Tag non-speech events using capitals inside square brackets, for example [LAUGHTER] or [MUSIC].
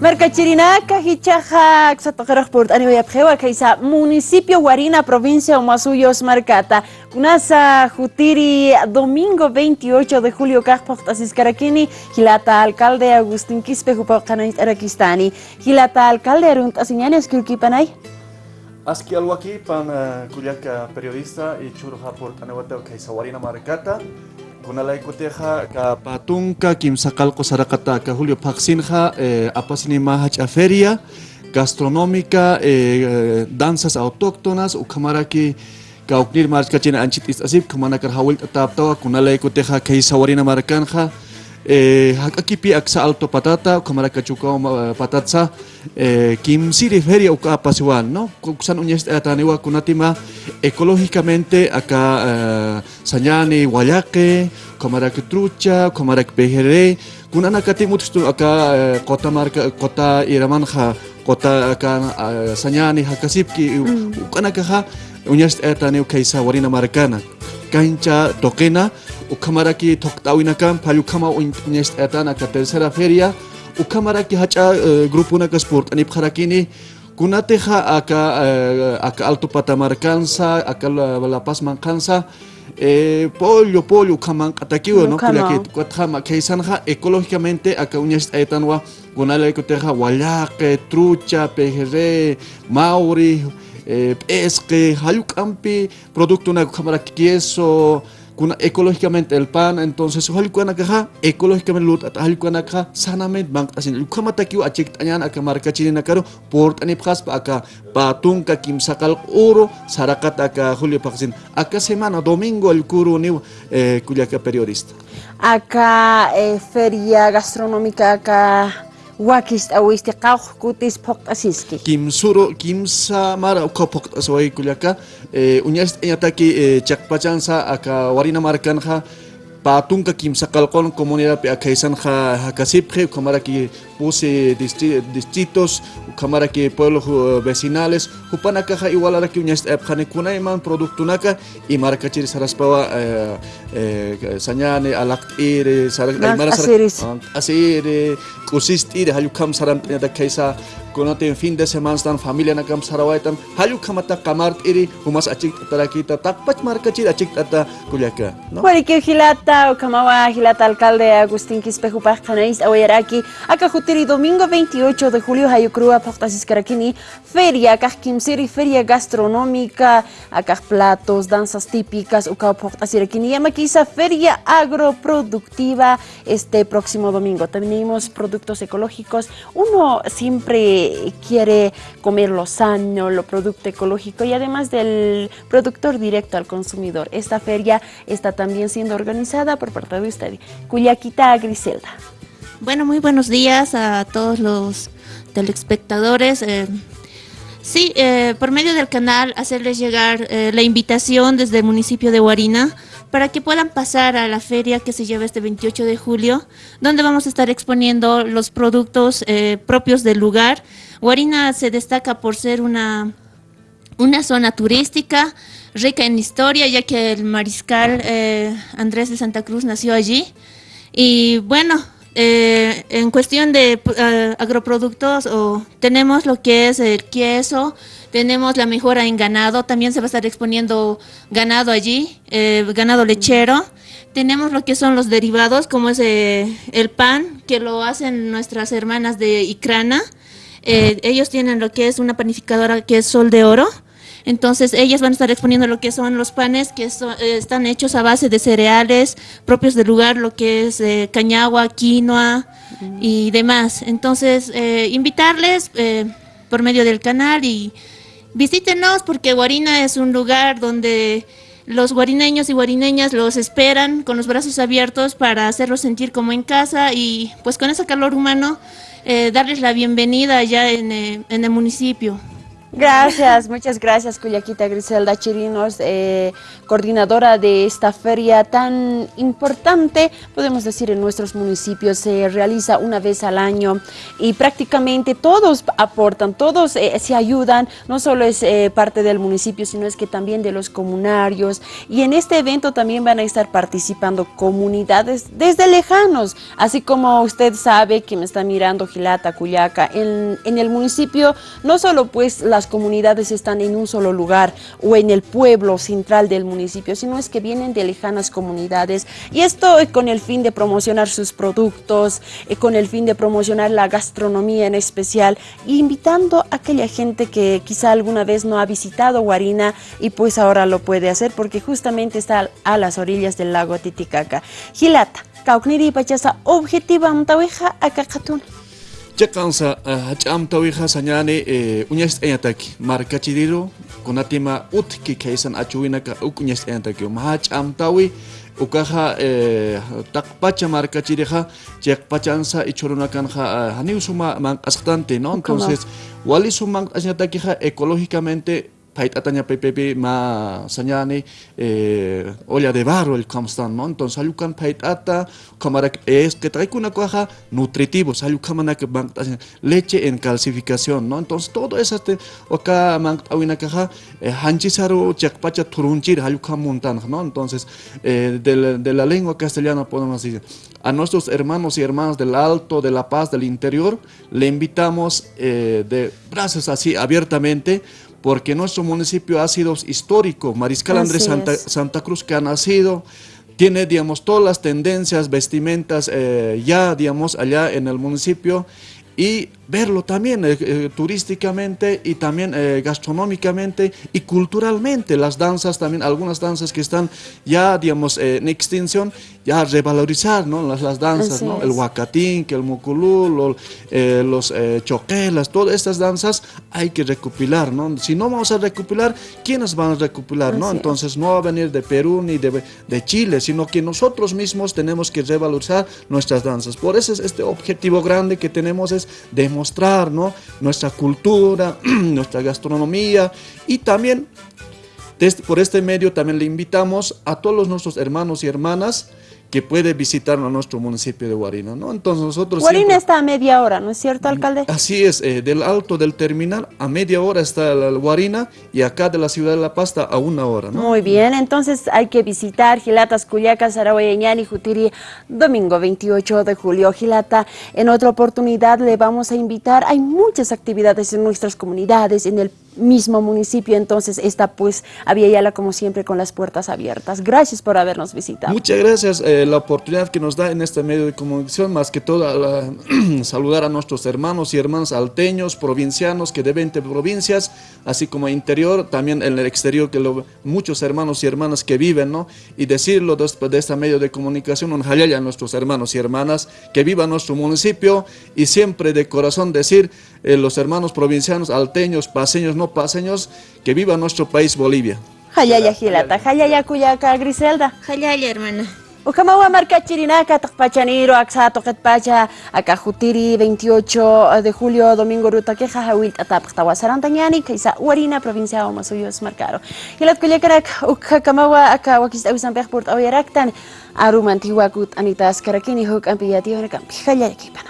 Mercachirinaca, Hichaja, Xatojeros por Anibayapjewa, Kaisa, municipio Guarina, provincia Omasuyos, Marcata. Kunasa Jutiri, domingo 28 de julio, Kajpoktasis Karakini, Hilata alcalde Agustín Quispe, Jupakanait Arakistani. Hilata alcalde Arunt Asiñanes, Kirkipanay. Aski alwaki pan kuliaka periodista y churja por Tanewateo Kaisa Guarina Marcata. Kunalaykutiqa ka patunqa kimsa qalqu sarakata ka Julio Paqsinqa eh, apasinima hach'a feria gastronómica eh, danzas autóctonas ukhamaraki ka uknir marchkachina anchit istasib khumanakar hawilta taptawa kunalaykutiqa kay sawarina markanqa eh, hakakipi aksa alto patata kamaraka chukao patatsa eh, kimsiri feria uka apasiwan no kusan unyes ataniwa kunatima ecológicamente acá uh, Sañani, Guayaque, Comaraq Trucha, Comaraq Bejeré, kunana katimut acá uh, kota marca kota Iramanja, kota acá uh, Sañani, Hakasipki, mm. ukanaka unyas etani kaisa warina marcana. Cancha toquena, ukamaraki toktawinakan, payukama unyas etana ka tercera feria, ukamaraki hacha uh, grupo na sport ani pharakini kunateja acá uh, acá alto patamarcanza acá la, paz mancanza eh, pollo pollo kaman katakiwa no kuya que kuatjama keisanja ecológicamente acá uñas etanwa kunale kuteja wallake trucha pejerre mauri eh, pesque hayukampi producto na kamara queso kuna ecológicamente el pan entonces halikuana kaha ecológicamente lut at halikuana kaha sanamente bank asin lukama takiu achik tanyan aka marka chini nakaro port ani phas pa kim sakal uro sarakat aka julio paksin aka semana domingo el kuru ni eh, periodista. Acá eh, feria gastronómica acá wakist'awisti qawq kutis pok phoq'asisqi kimsuru kimsa mara uqa phoq'asawaykullaqa e, uñas ñataki e e, chaqpachansa aka warina markanqa patunqa kimsa qalqon comunidadpi akhaysanqa hakasipqi uqamaraki puse distritos kamaraki pueblos vecinales hupanaka ha igualaraki uñas epjane kunayman productunaka y markachiri saraspawa eh, eh, sañane alaktire aymara asire kusistire hayukam saramtñata kaysa kunatin fin de semana stan familia nakam sarawaitam hayukamata kamartiri humas achik tarakita takpach markachiri achik tata kulyaka no Porque hilata kamawa hilata alcalde Agustín Quispejo Pajcanais awayaraki akajutiri domingo 28 de julio hayukrua Pajtasis Karakini feria akajkimsiri feria gastronómica akaj platos danzas típicas uka Pajtasirakini yamakisa feria agroproductiva este próximo domingo tenemos productos ecológicos uno siempre quiere comer lo sano, lo producto ecológico y además del productor directo al consumidor. Esta feria está también siendo organizada por parte de usted, Cuyaquita Griselda. Bueno, muy buenos días a todos los telespectadores. Eh, sí, eh, por medio del canal hacerles llegar eh, la invitación desde el municipio de Huarina para que puedan pasar a la feria que se lleva este 28 de julio, donde vamos a estar exponiendo los productos eh, propios del lugar. Guarina se destaca por ser una, una zona turística, rica en historia, ya que el mariscal eh, Andrés de Santa Cruz nació allí. Y bueno, eh, en cuestión de agroproductos, tenemos lo que es el queso, tenemos la mejora en ganado, también se va a estar exponiendo ganado allí, eh, ganado lechero. Tenemos lo que son los derivados, como es eh, el pan, que lo hacen nuestras hermanas de Icrana. Eh, ellos tienen lo que es una panificadora que es Sol de Oro. Entonces ellas van a estar exponiendo lo que son los panes que están hechos a base de cereales propios del lugar, lo que es cañagua, quinoa y demás. Entonces invitarles por medio del canal y Visítenos porque Guarina es un lugar donde los guarineños y guarineñas los esperan con los brazos abiertos para hacerlos sentir como en casa y pues con ese calor humano eh, darles la bienvenida allá en, eh, en el municipio. Gracias, muchas gracias Cuyaquita Griselda Chirinos, eh, coordinadora de esta feria tan importante, podemos decir en nuestros municipios, se realiza una vez al año y prácticamente todos aportan, todos eh, se ayudan, no solo es eh, parte del municipio, sino es que también de los comunarios. Y en este evento también van a estar participando comunidades desde lejanos, así como usted sabe que me está mirando Gilata, Cuyaca, en, el municipio no solo pues la las comunidades están en un solo lugar o en el pueblo central del municipio, sino es que vienen de lejanas comunidades y esto es con el fin de promocionar sus productos, y con el fin de promocionar la gastronomía en especial, invitando a aquella gente que quizá alguna vez no ha visitado Guarina y pues ahora lo puede hacer porque justamente está a las orillas del lago Titicaca. Gilata, kaukniri pachasa objetiva mtaweja akakatuna. Chakansa hach'amtawiqa sañani uñas t'eñataki markachiriro kunatima utki kaysan achuwinaka uk uñas t'eñataki ma hach'amtawi ukaja taqpacha markachiriqa chayqpachansa ichurunakanqa haniw suma mank'asqtante no entonces wali suman añatakiqa ecológicamente paitataña pepepe ma sañani eh, olla de barro el kamstan no entonces ayukan paitata kamara es que trae una cuaja nutritivo. Ayukamana que leche en calcificación no entonces todo eso este oka man awina caja eh, hanchisaru chakpacha turunchir ayukam montan no entonces eh, de, de la lengua castellana podemos decir a nuestros hermanos y hermanas del Alto, de La Paz, del interior, le invitamos eh, de brazos así abiertamente porque nuestro municipio ha sido histórico. Mariscal Andrés Santa, Santa, Cruz que ha nacido, tiene, digamos, todas las tendencias, vestimentas eh, ya, digamos, allá en el municipio y verlo también eh, eh, turísticamente y también eh, gastronómicamente y culturalmente. Las danzas también, algunas danzas que están ya, digamos, en extinción, ya revalorizar ¿no? las, las danzas, ¿no? el huacatín, el muculú, los choquelas, todas estas danzas hay que recopilar. ¿no? Si no vamos a recopilar, ¿quiénes van a recopilar? ¿no? Entonces no va a venir de Perú ni de, de Chile, sino que nosotros mismos tenemos que revalorizar nuestras danzas. Por eso es este objetivo grande que tenemos es demostrar mostrar ¿no? nuestra cultura, [CLEARS THROAT] nuestra gastronomía y también por este medio también le invitamos a todos nuestros hermanos y hermanas que puede visitar a nuestro municipio de Guarina, ¿no? Entonces nosotros Guarina está a media hora, ¿no es cierto, alcalde? Así es, eh, del alto del terminal a media hora está la Guarina y acá de la ciudad de La Pasta a una hora, ¿no? Muy bien, entonces hay que visitar Gilatas, Culiacas, y Jutiri, domingo 28 de julio. Gilata, en otra oportunidad le vamos a invitar, hay muchas actividades en nuestras comunidades, en el mismo municipio, entonces está pues la como siempre con las puertas abiertas. Gracias por habernos visitado. Muchas gracias eh, la oportunidad que nos da en este medio de comunicación, más que todo [CLEARS THROAT] saludar a nuestros hermanos y hermanas alteños, provincianos que de 20 provincias, así como interior, también en el exterior, que lo, muchos hermanos y hermanas que viven, ¿no? Y decirlo después de este medio de comunicación, un a nuestros hermanos y hermanas que vivan nuestro municipio y siempre de corazón decir eh, los hermanos provincianos, alteños, paseños, no paseños, que viva nuestro país Bolivia. Hayaya Gilata, Hayaya Cuyaca Griselda. Hayaya hermana. Ukamawa marca Chirinaca, Tacpachaniro, Axato, Ketpacha, Acajutiri, 28 de julio, domingo, ruta que Jajawil, Atap, Tawasarantañani, Kaisa, Uarina, provincia de Masuyos, Marcaro. Y la Cuyacarak, Ukamawa, Akawakis, Ausanpech, Port Oyeraktan, Arumantiwakut, Anitas, Karakini, Huk, Ampiati, Hayaya Kipana.